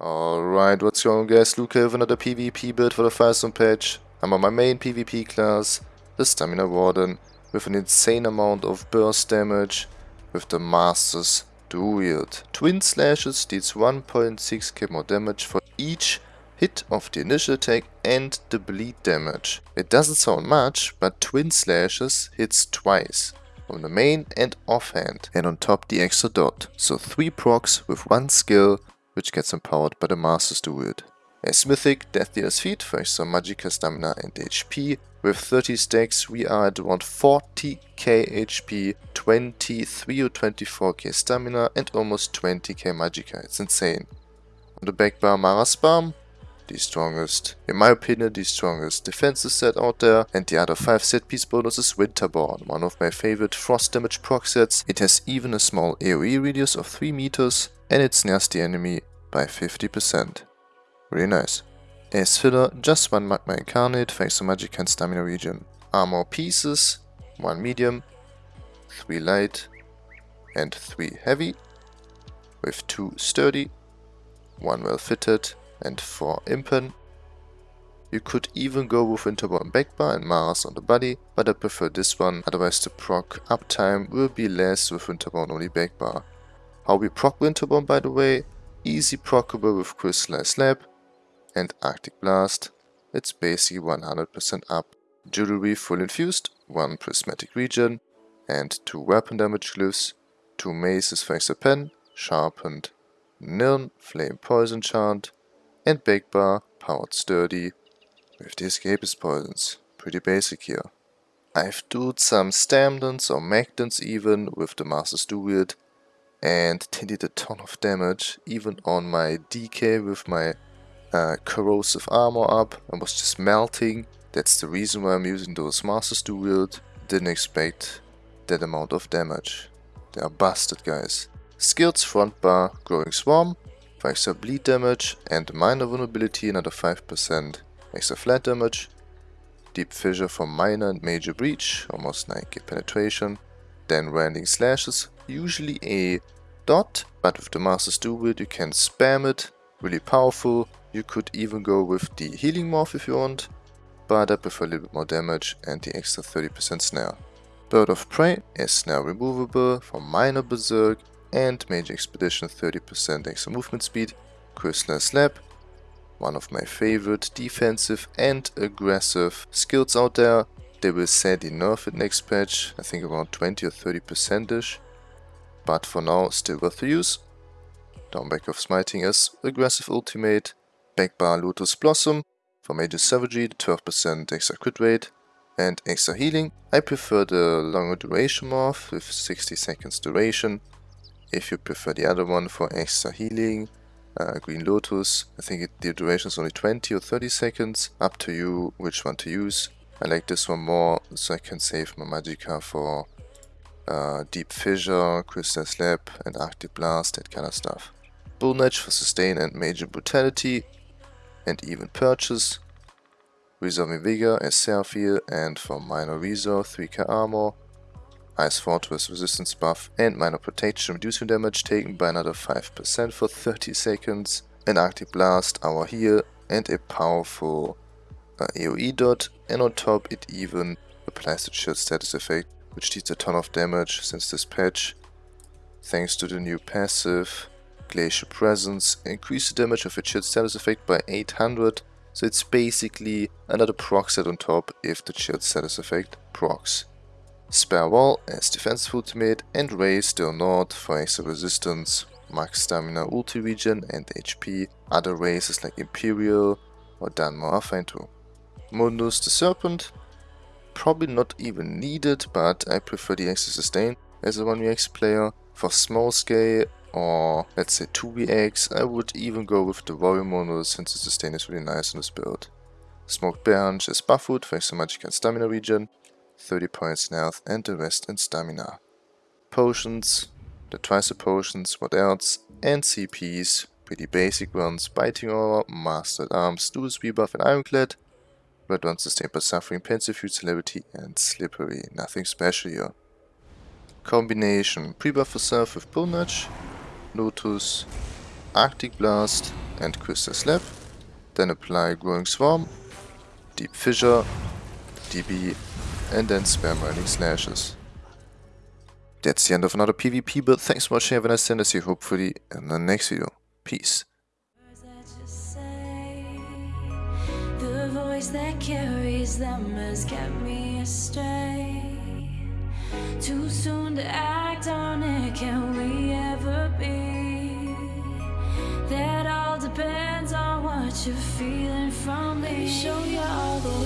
Alright, what's going on guys, Luke here with another PvP build for the Firesong patch? I'm on my main PvP class, the Stamina Warden, with an insane amount of burst damage, with the Master's Dual Twin Slashes deals 1.6k more damage for each hit of the initial attack and the bleed damage. It doesn't sound much, but Twin Slashes hits twice, on the main and offhand, and on top the extra dot. So 3 procs with 1 skill, which gets empowered by the Master's Dual. As Mythic, Death Fete for extra Magicka Stamina and HP. With 30 stacks we are at around 40k HP, 23 or 24k Stamina and almost 20k Magicka, it's insane. On the back bar Mara's Balm, the strongest, in my opinion, the strongest defensive set out there, and the other 5 set piece bonus is Winterborn, one of my favorite frost damage proc sets. It has even a small AoE radius of 3 meters, and it snares the enemy by 50%. Really nice. As filler, just one Magma Incarnate to Magic and Stamina regen. Armor pieces, 1 medium, 3 light, and 3 heavy, with 2 sturdy, 1 well fitted, and 4 impen. You could even go with Winterborn Backbar and Maras on the body, but I prefer this one, otherwise the proc uptime will be less with Winterborn only Backbar. How we proc Winterborn by the way, easy proccable with Crystallized Slab and Arctic Blast, it's basically 100% up. Jewelry full infused, 1 prismatic regen and 2 weapon damage glyphs, 2 maces thanks to pen, sharpened, Nirn, flame poison chant, and Backbar, powered sturdy, with the escapist poisons. Pretty basic here. I've done some Stamdens or Magdens even with the Master's Dual and did a ton of damage even on my DK with my uh, corrosive armor up and was just melting. That's the reason why I'm using those Master's Dual. Didn't expect that amount of damage. They are busted guys. Skills front bar, growing swarm, extra bleed damage and minor vulnerability another 5% extra flat damage. Deep fissure for minor and major breach, almost 9k penetration. Then rending slashes, usually a dot, but with the Master's Dual you can spam it, really powerful. You could even go with the healing morph if you want, but I prefer a little bit more damage and the extra 30% snare. Bird of Prey is snare removable for minor berserk and Major Expedition 30% extra movement speed, Crystalline Slab, one of my favorite defensive and aggressive skills out there. They will sadly enough it next patch, I think around 20 or 30% ish, but for now still worth the use. Dawnbreaker of Smiting is aggressive ultimate, back bar Lotus Blossom for Major Savagery, 12% extra crit rate, and extra healing. I prefer the longer duration morph with 60 seconds duration, if you prefer the other one for extra healing, uh, Green Lotus, I think it, the duration is only 20 or 30 seconds, up to you which one to use. I like this one more so I can save my Magicka for uh, Deep Fissure, Crystal Slab and Arctic Blast, that kind of stuff. Edge for sustain and major brutality and even purchase. Resolving Vigor as self heal and for minor resolve 3k armor Ice Fortress resistance buff and minor protection reducing damage taken by another 5% for 30 seconds, an Arctic Blast, our heal and a powerful uh, AoE dot and on top it even applies the chilled status effect which deals a ton of damage since this patch. Thanks to the new passive Glacial Presence, increase the damage of its chilled status effect by 800 so it's basically another proc set on top if the chilled status effect procs. Spare Wall as defensive ultimate and Raise Still Nord for extra resistance, max stamina ulti regen and HP, other races like Imperial or Dunmer are fine too. Mundus the Serpent, probably not even needed but I prefer the extra sustain as a 1vx player. For small scale or let's say 2vx I would even go with the Warrior Mundus since the sustain is really nice on this build. Smoked Bear Haunch is Buffwood for extra magic and stamina regen, 30 points in health and the rest in stamina. Potions, the twice potions, what else, and CPs, pretty basic ones, Biting Aura, Master-at-Arms, Dual Rebuff and Ironclad, Red one sustained by Suffering, Pensive Celerity and Slippery, nothing special here. Combination, pre-buff for Self with Pull Nudge, Lotus, Arctic Blast and Crystal Slab, then apply Growing Swarm, Deep Fissure, DB, and then spam Rending Slashes. That's the end of another PvP build, thanks for watching, have a nice day and see you hopefully in the next video. Peace. That carries them has kept me astray Too soon to act on it, can we ever be? That all depends on what you're feeling from me Show you all the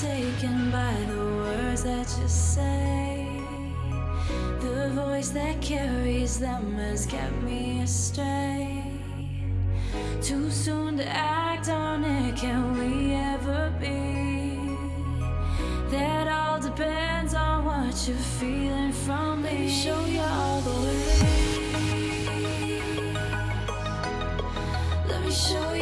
taken by the words that you say. The voice that carries them has kept me astray. Too soon to act on it, can we ever be? That all depends on what you're feeling from me. Me show you all the way. Let me show